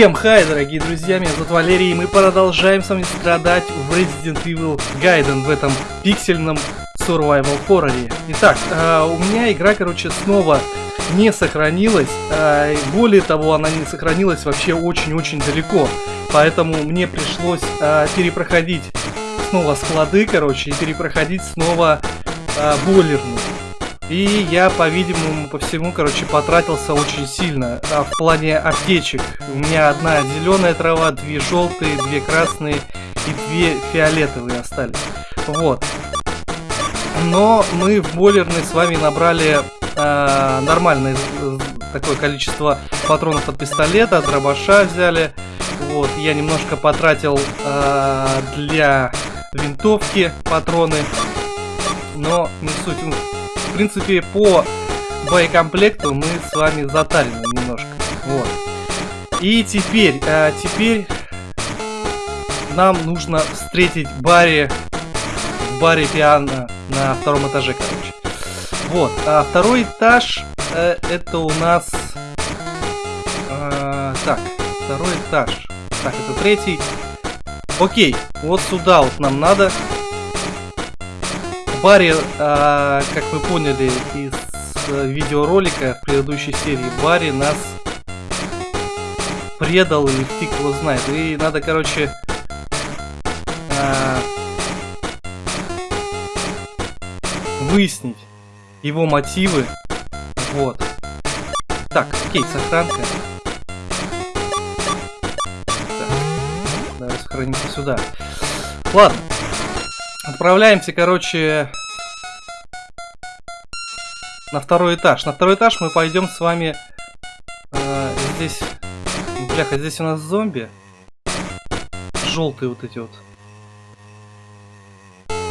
Всем хай, дорогие друзья, меня зовут Валерий, и мы продолжаем с вами страдать в Resident Evil Gaiden в этом пиксельном survival хорроре. Итак, э, у меня игра, короче, снова не сохранилась, э, более того, она не сохранилась вообще очень-очень далеко, поэтому мне пришлось э, перепроходить снова склады, короче, и перепроходить снова э, бойлерную. И я, по-видимому, по всему, короче, потратился очень сильно а, в плане аптечек. У меня одна зеленая трава, две желтые, две красные и две фиолетовые остались. Вот. Но мы в бойлерной с вами набрали э, нормальное такое количество патронов от пистолета, дробаша взяли. Вот, я немножко потратил э, для винтовки патроны, но не суть в принципе, по боекомплекту мы с вами затарены немножко. Вот. И теперь, а, теперь нам нужно встретить Барри в баре пиано на втором этаже, короче. Вот, а второй этаж э, это у нас... Э, так, второй этаж. Так, это третий. Окей, вот сюда вот нам надо. Барри, а, как вы поняли из э, видеоролика в предыдущей серии, Барри нас предал или фиг его знает. И надо, короче, а, выяснить его мотивы. Вот. Так, окей, сохранка. Так, давай сохранимся сюда. Ладно. Отправляемся, короче, на второй этаж. На второй этаж мы пойдем с вами... Э, здесь... Бляха, здесь у нас зомби. Желтые вот эти вот.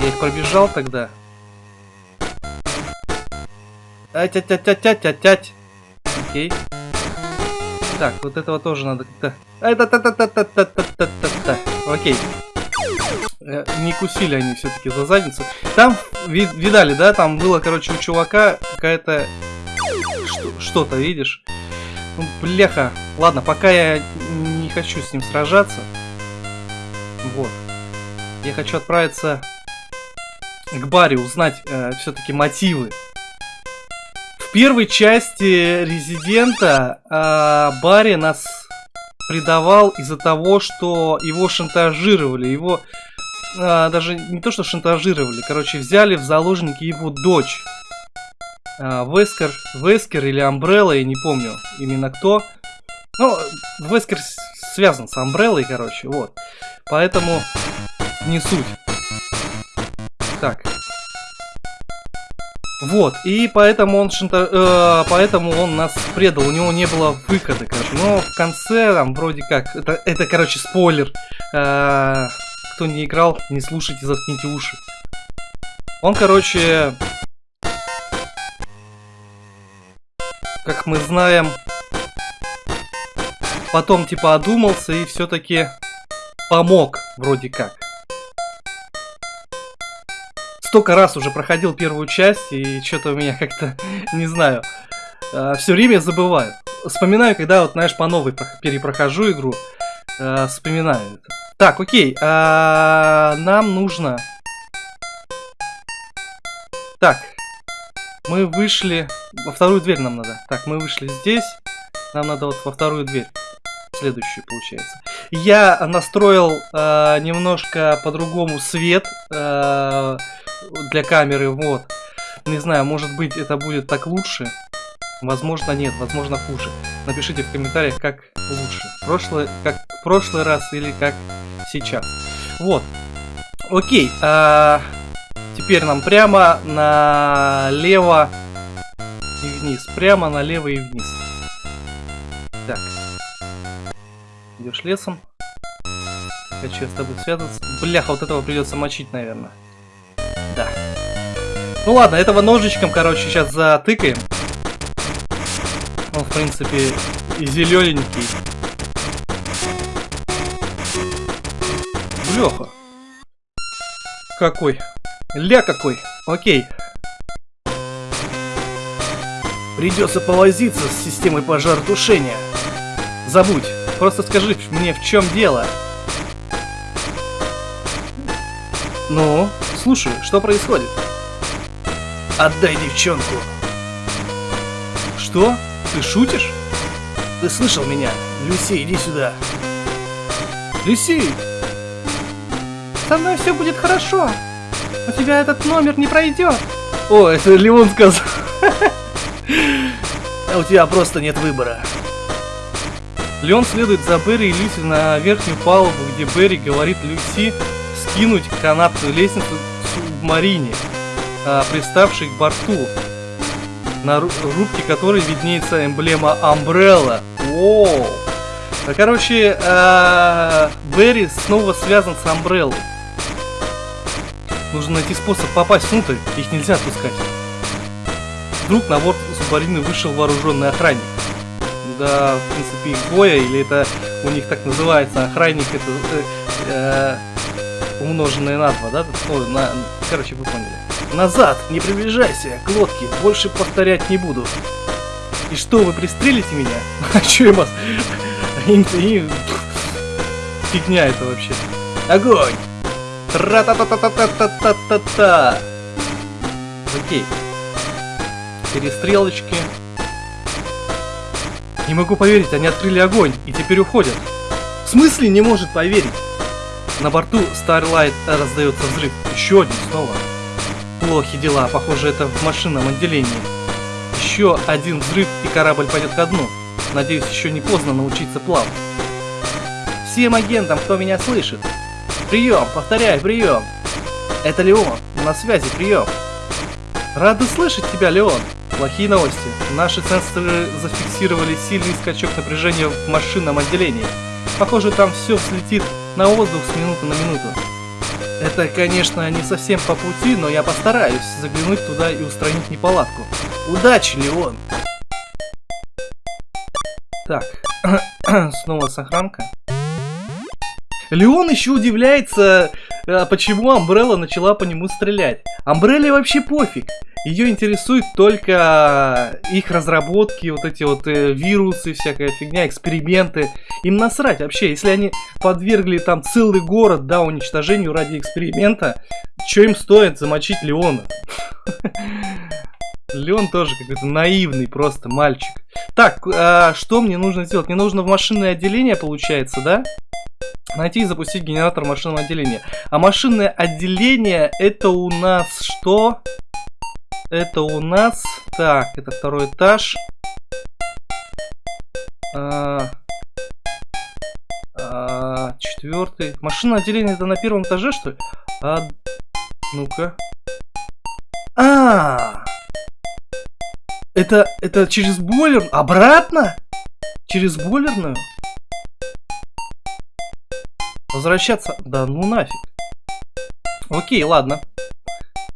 Я их пробежал тогда. Ать-ать-ать-ать-ать-ать. Окей. Так, вот этого тоже надо как-то... Окей. Э, не кусили они все-таки за задницу. Там, вид видали, да, там было, короче, у чувака какая-то что-то, видишь? Ну, бляха. Ладно, пока я не хочу с ним сражаться. Вот. Я хочу отправиться к Барри, узнать э, все-таки мотивы. В первой части Резидента э, Барри нас предавал из-за того, что его шантажировали, его а, даже не то что шантажировали, короче, взяли в заложники его дочь. А, Вескер, Вескер или Амбрелла, я не помню именно кто. Ну, Вескер связан с Амбреллой, короче, вот. Поэтому не суть. Так. Вот, и поэтому он шанта... э, поэтому он нас предал, у него не было выхода, короче. Но в конце там вроде как, это, это короче, спойлер. Э, кто не играл, не слушайте, заткните уши. Он, короче, как мы знаем, потом типа одумался и все-таки помог, вроде как. Столько раз уже проходил первую часть, и что-то у меня как-то, не знаю, а, все время забываю. Вспоминаю, когда вот, знаешь, по новой перепрохожу игру, а, вспоминаю это. Так, окей. А, нам нужно... Так. Мы вышли... Во вторую дверь нам надо. Так, мы вышли здесь. Нам надо вот во вторую дверь. Следующую, получается. Я настроил э, немножко по-другому свет э, для камеры. Вот. Не знаю, может быть это будет так лучше. Возможно нет, возможно хуже. Напишите в комментариях, как лучше. Прошлый, как в прошлый раз или как сейчас. Вот. Окей. А, теперь нам прямо налево и вниз. Прямо налево и вниз. Так. Идешь лесом. Хочу с тобой связаться. Бляха, вот этого придется мочить, наверное. Да. Ну ладно, этого ножичком, короче, сейчас затыкаем. Он, в принципе, и зелененький. Леха. Какой? Ля какой. Окей. Придется повозиться с системой пожаротушения. Забудь. Просто скажи мне, в чем дело? Ну, слушай, что происходит? Отдай девчонку. Что? Ты шутишь? Ты слышал меня? Люси, иди сюда. Люси! Со мной все будет хорошо. У тебя этот номер не пройдет. О, это Леон сказал. А у тебя просто нет выбора. Леон следует за Берри и Люси на верхнюю палубу, где Берри говорит Люси скинуть канатную лестницу субмарине, а, приставшей к борту, на рубке которой виднеется эмблема Umbrella. А, короче, а, Берри снова связан с Umbrella. Нужно найти способ попасть внутрь, их нельзя отпускать. Вдруг на борт субмарины вышел вооруженный охранник. Да, в принципе, их двое, или это у них так называется, охранник, это э, э, умноженное на два, да? Ой, на, короче, вы поняли. Назад, не приближайся к лодке, больше повторять не буду. И что, вы пристрелите меня? А чё я вас? Фигня это вообще. Огонь! Тра-та-та-та-та-та-та-та-та. Окей. Перестрелочки. Не могу поверить, они открыли огонь и теперь уходят. В смысле не может поверить? На борту Starlight раздается взрыв. Еще один снова. Плохи дела, похоже это в машинном отделении. Еще один взрыв и корабль пойдет ко дну. Надеюсь, еще не поздно научиться плавать. Всем агентам, кто меня слышит, Прием, повторяю, прием. Это Леон, на связи, прием. Рады слышать тебя, Леон. Плохие новости. Наши сенсоры зафиксировали сильный скачок напряжения в машинном отделении. Похоже, там все взлетит на воздух с минуты на минуту. Это, конечно, не совсем по пути, но я постараюсь заглянуть туда и устранить неполадку. Удачи, Леон! Так, снова сохранка. Леон еще удивляется, а, почему Амбрелла начала по нему стрелять. Амбрелле вообще пофиг. Ее интересует только их разработки, вот эти вот э, вирусы, всякая фигня, эксперименты. Им насрать вообще, если они подвергли там целый город, да, уничтожению ради эксперимента, что им стоит замочить Леона? Леон тоже какой-то наивный просто мальчик. Так, а что мне нужно сделать? Мне нужно в машинное отделение, получается, да? Найти и запустить генератор машинного отделения. А машинное отделение это у нас что? Это у нас... Так, это второй этаж. А, а, четвертый. Машинное отделение это на первом этаже, что ли? А, ну-ка. А, это, это через бойлер? Обратно? Через бойлерную? Возвращаться? Да ну нафиг. Окей, ладно.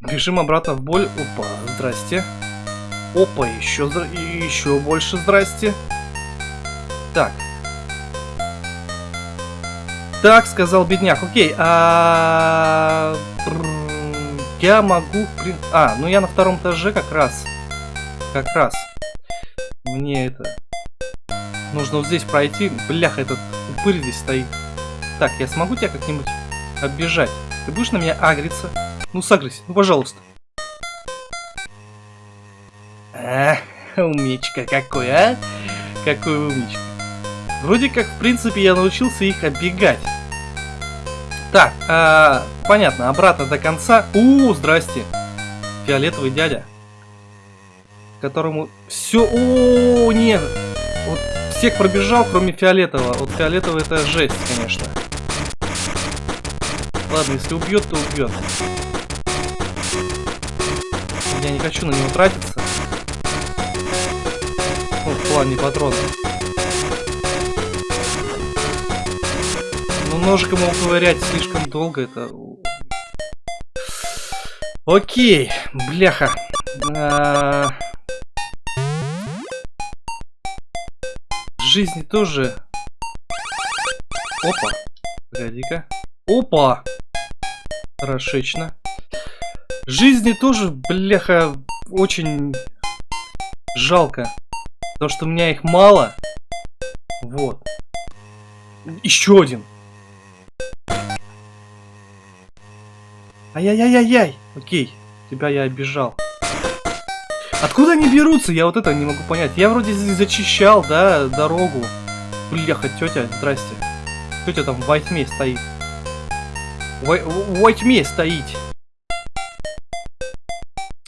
Бежим обратно в боль. Опа, здрасте. Опа, еще, еще больше здрасте. Так. Так, сказал бедняк. Окей, а... Я могу... А, ну я на втором этаже как раз. Как раз. Мне это... Нужно вот здесь пройти. Бляха, этот упырь здесь стоит. Так, я смогу тебя как-нибудь оббежать? Ты будешь на меня агриться? Ну, сагрись, ну, пожалуйста. А, умничка какой, а? Какой умничка. Вроде как, в принципе, я научился их оббегать. Так, а, понятно, обратно до конца. У, здрасте. Фиолетовый дядя. Которому все... О, нет. Вот всех пробежал, кроме фиолетового. Вот фиолетовый это жесть, конечно. Ладно, если убьет, то убьет. Я не хочу на него тратиться. Ну, в плане патронов. Но ножиком его ковырять слишком долго, это... Окей, бляха. А... Жизни тоже... Опа, погоди-ка. Опа! Хорошечно. Жизни тоже, бляха, очень жалко. Потому что у меня их мало. Вот. Еще один. Ай-яй-яй-яй-яй. Окей, тебя я обижал. Откуда они берутся? Я вот это не могу понять. Я вроде зачищал, да, дорогу. Бляха, тетя, здрасте. Тетя там в тьме стоит. В, в, во тьме стоит.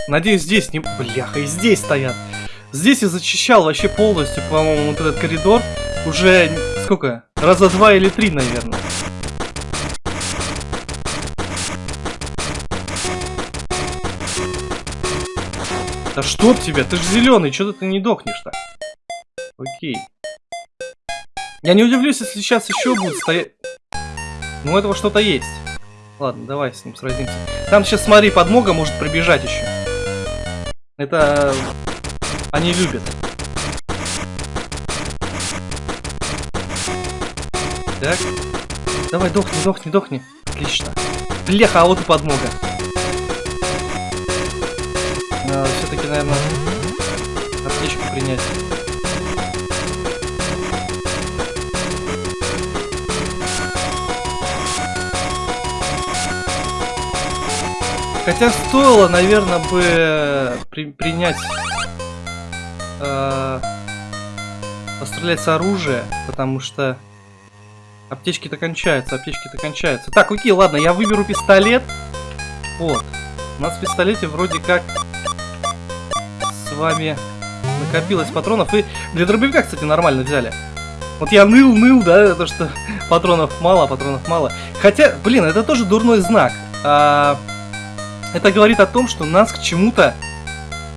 Надеюсь, здесь не... Бляха, и здесь стоят. Здесь я зачищал вообще полностью, по-моему, вот этот коридор. Уже сколько? Раза два или три, наверное. Да чтоб тебя, ты же зеленый, что ты не дохнешь-то? Окей. Я не удивлюсь, если сейчас еще будет стоять... Ну, этого что-то есть. Ладно, давай с ним сразимся. Там сейчас, смотри, подмога может пробежать еще. Это... Они любят. Так. Давай, дохни, дохни, дохни. Отлично. Бляха, а вот и подмога. Все-таки, наверное, аптечку принять. Хотя стоило, наверное, бы при принять... Э пострелять с потому что аптечки-то кончаются, аптечки-то кончаются. Так, окей, ладно, я выберу пистолет. Вот. У нас в пистолете вроде как с вами накопилось патронов. И для дробовика, кстати, нормально взяли. Вот я ныл-ныл, да, то что патронов мало, патронов мало. Хотя, блин, это тоже дурной знак. А, это говорит о том, что нас к чему-то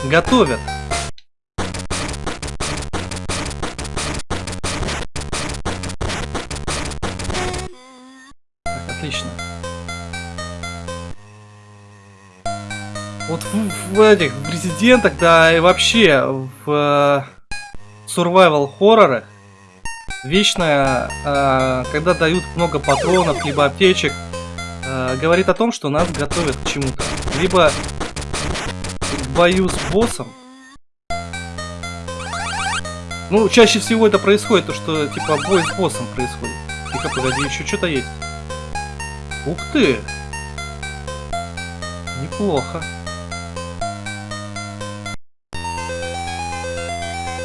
готовят. Так, отлично. Вот в, в этих в резидентах, да, и вообще в э, survival хоррорах вечно, э, когда дают много патронов, либо аптечек, э, говорит о том, что нас готовят к чему-то. Либо к бою с боссом. Ну, чаще всего это происходит, то что, типа, бой с боссом происходит. Тихо, погоди, еще что-то есть. Ух ты! Неплохо.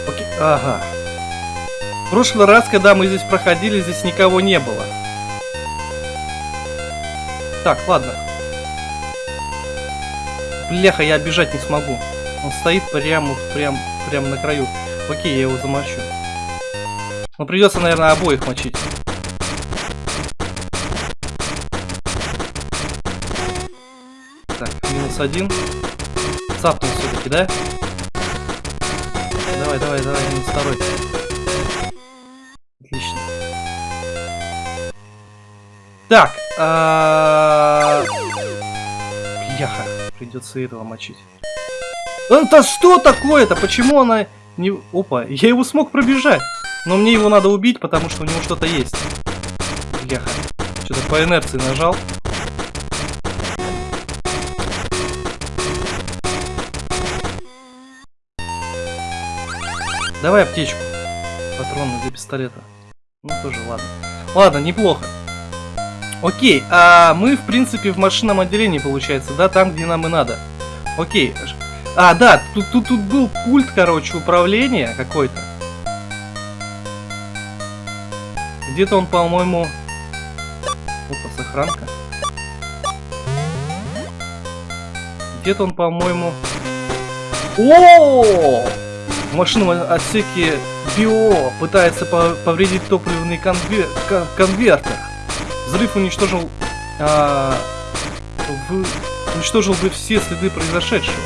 Окей, ага. В прошлый раз, когда мы здесь проходили, здесь никого не было. Так, ладно. Бляха, я бежать не смогу. Он стоит прямо, прям, прям на краю. Окей, я его замочу. Но придется, наверное, обоих мочить. Минус один. Цапнул все-таки, да? Давай, давай, давай, минус второй. Отлично. Так, а... придется этого мочить. Это что такое-то? Почему она не... Опа, я его смог пробежать. Но мне его надо убить, потому что у него что-то есть. Яха. Что-то по инерции нажал. Давай аптечку. Патроны для пистолета. Ну, тоже ладно. Ладно, неплохо. Окей, а мы, в принципе, в машинном отделении, получается, да, там, где нам и надо. Окей. А, да, тут, тут, тут был пульт, короче, управления какой-то. Где-то он, по-моему... Опа, сохранка. Где-то он, по-моему... О! В машинном отсеке Био пытается повредить топливный конвер конвертер. Взрыв уничтожил... А, в, уничтожил бы все следы произошедшего.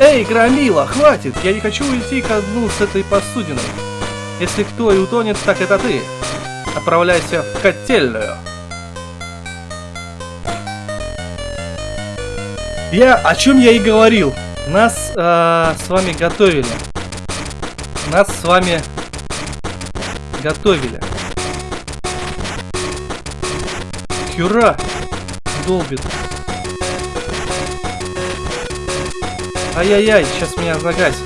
Эй, Громила, хватит! Я не хочу уйти ко дну с этой посудиной. Если кто и утонет, так это ты. Отправляйся в котельную. Я о чем я и говорил. Нас э, с вами готовили. Нас с вами готовили. Хюра! Долбит. Ай-яй-яй, сейчас меня загасит.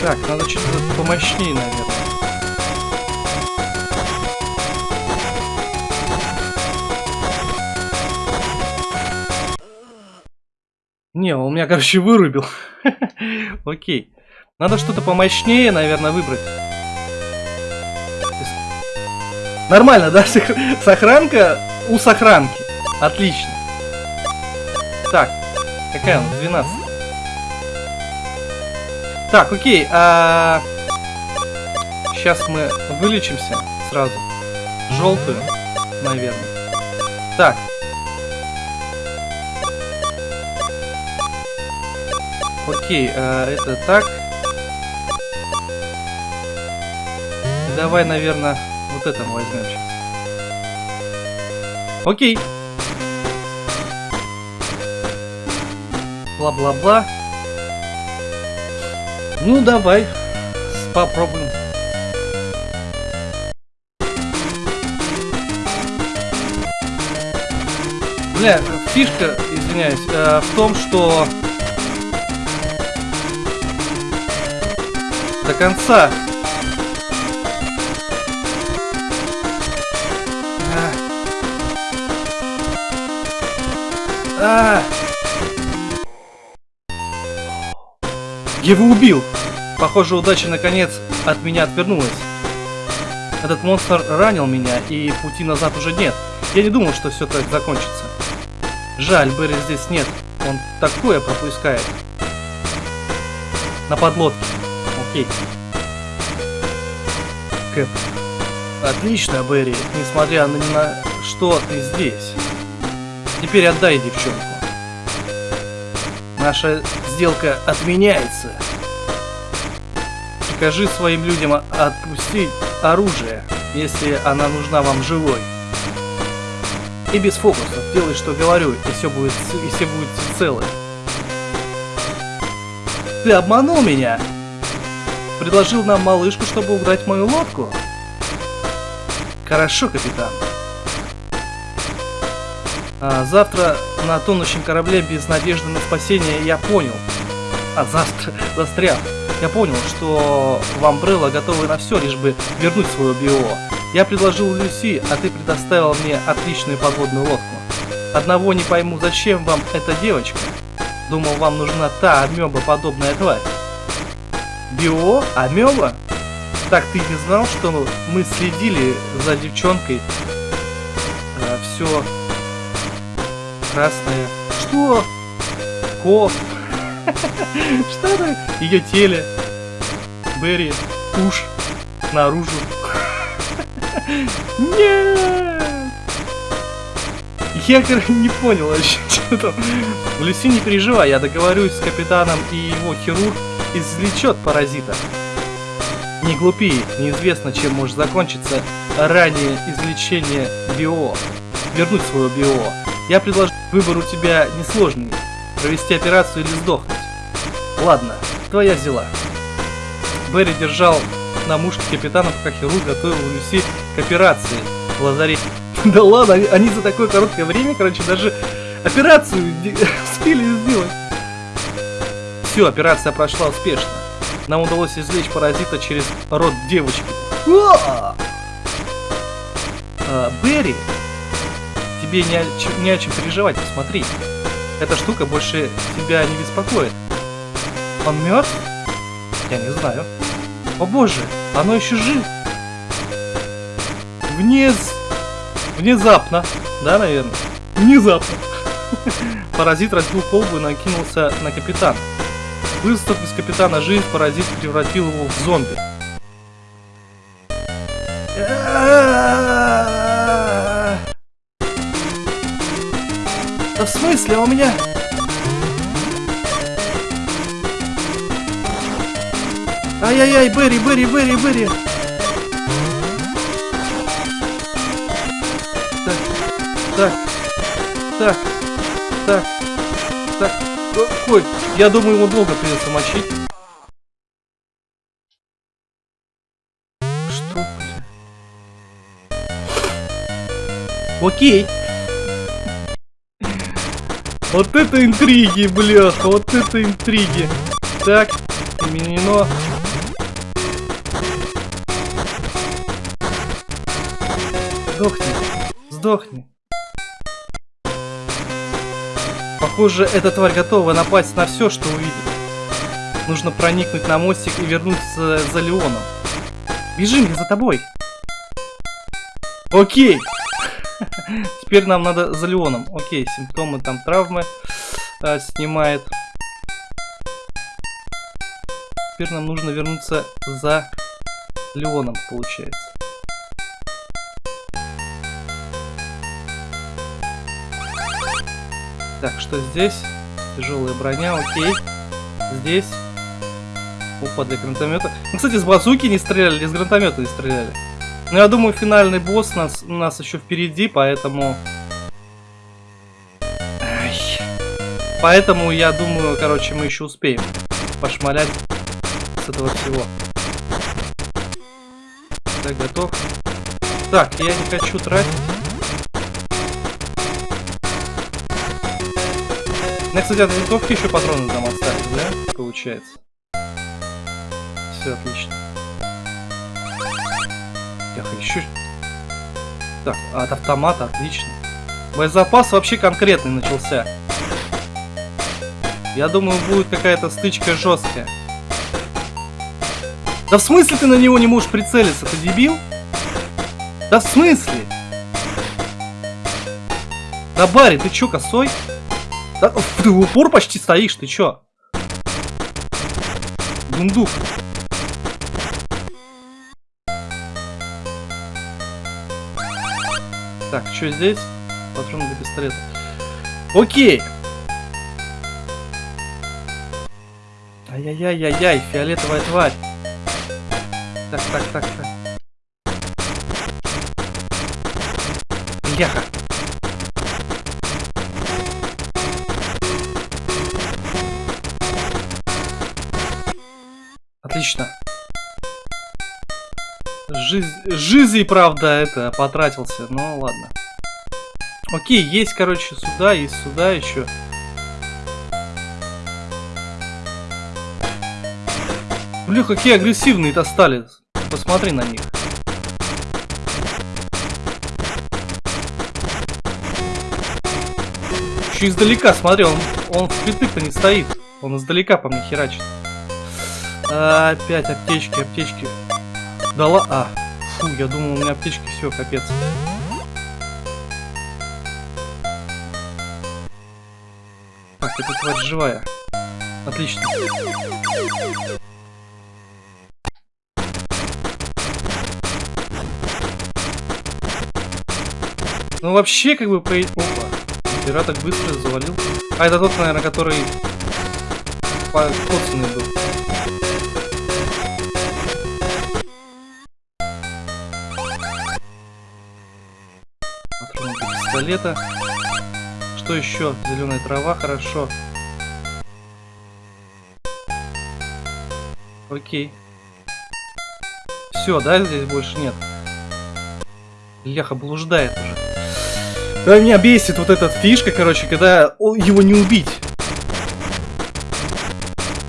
Так, надо что-то помощнее, наверное. Не, он меня, короче, вырубил. Окей. Надо что-то помощнее, наверное, выбрать. Нормально, да? Сохранка у сохранки. Отлично. Так, какая у нас? 12. Так, окей. А... Сейчас мы вылечимся сразу. Желтую, наверное. Так. Окей, а, это так. Давай, наверное, вот это сейчас. Окей. Бла-бла-бла. Ну, давай. Попробуем. Бля, фишка, извиняюсь, э, в том, что до конца А! Его убил! Похоже, удача наконец от меня отвернулась. Этот монстр ранил меня, и пути назад уже нет. Я не думал, что все так закончится. Жаль, Берри здесь нет. Он такое пропускает. На подлодке. Окей. Кэп. Отлично, Берри. Несмотря на что ты здесь. Теперь отдай девчонку. Наша сделка отменяется. Прикажи своим людям отпустить оружие, если она нужна вам живой. И без фокусов. Делай, что говорю, и все будет, и все будет целы. Ты обманул меня? Предложил нам малышку, чтобы угнать мою лодку? Хорошо, капитан. А, завтра на тонущем корабле без надежды на спасение я понял. А завтра застрял. Я понял, что вам Брелла готовы на все, лишь бы вернуть свое био. Я предложил Люси, а ты предоставил мне отличную подводную лодку. Одного не пойму, зачем вам эта девочка? Думал, вам нужна та амеба подобная тварь. Био? Амеба? Так ты не знал, что мы следили за девчонкой а, все красная. Что? Ко. Что это? Ее теле. Берри. Уж. Наружу. Нет! Я, короче, не понял вообще, что там. Люси, не переживай, я договорюсь с капитаном и его хирург извлечет паразита. Не глупи, неизвестно, чем может закончиться ранее извлечение био. Вернуть свое био. Я предложу выбор у тебя несложный. Провести операцию или сдохнуть. Ладно, твоя взяла. Берри держал на мушке капитана, пока хирург готовил Люси к операции в лазарете. Да ладно, они за такое короткое время, короче, даже операцию успели сделать. Все, операция прошла успешно. Нам удалось извлечь паразита через рот девочки. А, Берри тебе не о, чем, не о чем переживать, посмотри. Эта штука больше тебя не беспокоит. Он мертв? Я не знаю. О боже, оно еще жив. Вниз. Внезапно. Да, наверное? Внезапно. Паразит разбил колбу и накинулся на капитана. Выстав из капитана жизнь, паразит превратил его в зомби. У меня... Ай-яй-яй, Берри, Берри, Берри, Берри! Так, так, так, так, так. Ой, я думаю, его долго придется мочить. Что? Окей. Вот это интриги, бляха, вот это интриги. Так, применено. Сдохни, сдохни. Похоже, эта тварь готова напасть на все, что увидит. Нужно проникнуть на мостик и вернуться за Леоном. Бежим, я за тобой. Окей, Теперь нам надо за Леоном. Окей, симптомы там травмы а, снимает. Теперь нам нужно вернуться за Леоном, получается. Так, что здесь? Тяжелая броня, окей. Здесь. Опа, для гранатомета. Ну, кстати, с базуки не стреляли, с гранатомета не стреляли. Но я думаю, финальный босс нас, у нас еще впереди, поэтому... Ай. Поэтому, я думаю, короче, мы еще успеем пошмалять с этого всего. Так, готов. Так, я не хочу тратить. Ну, кстати, от винтовки еще патроны там остались, да? Получается. Все отлично. Еще... Так, от автомата отлично. Боезапас вообще конкретный начался. Я думаю, будет какая-то стычка жесткая. Да в смысле ты на него не можешь прицелиться? Ты дебил? Да в смысле? Да Барри, ты чё, косой? Да, ты в упор почти стоишь, ты чё? Дундук. Так, что здесь? Патроны для пистолета. Окей. Ай-яй-яй-яй-яй, фиолетовая тварь. Так, так, так, так. Яха. Отлично. Жизнь, жизнь, правда, это, потратился. Ну, ладно. Окей, есть, короче, сюда, есть сюда еще. Бля, какие агрессивные-то стали. Посмотри на них. Еще издалека, смотри, он, он впритык-то не стоит. Он издалека по мне херачит. А, опять аптечки, аптечки. Дала... А, фу, я думал, у меня аптечки, все, капец. Так, эта тварь живая. Отлично. Ну вообще, как бы, по... Опа. Пират так быстро завалил. А, это тот, наверное, который... Коцанный был. Пистолета. Что еще? Зеленая трава, хорошо. Окей. Все, да, здесь больше нет. Леха блуждает уже. Да меня бесит вот эта фишка, короче, когда его не убить.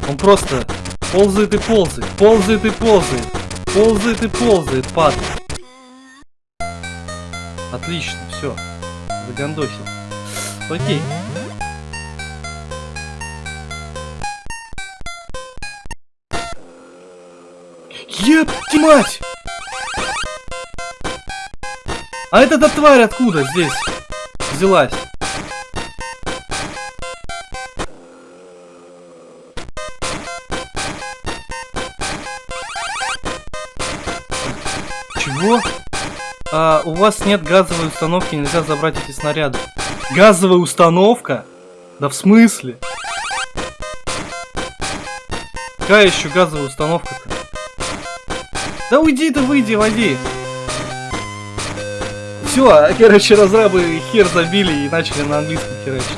Он просто ползает и ползает, ползает и ползает, ползает и ползает, пад. Отлично, все, загандосил. Окей. Ебать мать! А эта тварь откуда здесь? взялась? Вас нет газовой установки, нельзя забрать эти снаряды. Газовая установка? Да в смысле? Какая еще газовая установка-то? Да уйди ты, выйди, води. Все, короче, разрабы хер забили и начали на английском херачить.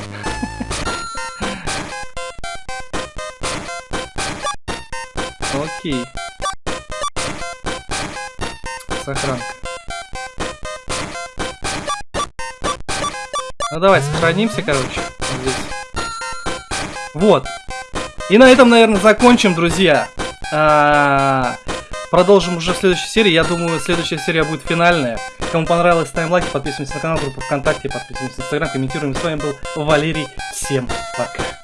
Окей. Сохранка. Ну давай, сохранимся, короче. Вот. И на этом, наверное, закончим, друзья. А -а -а продолжим уже в следующей серии. Я думаю, следующая серия будет финальная. Кому понравилось, ставим лайки, подписываемся на канал, группу ВКонтакте, подписываемся на Инстаграм, комментируем. С вами был Валерий. Всем пока.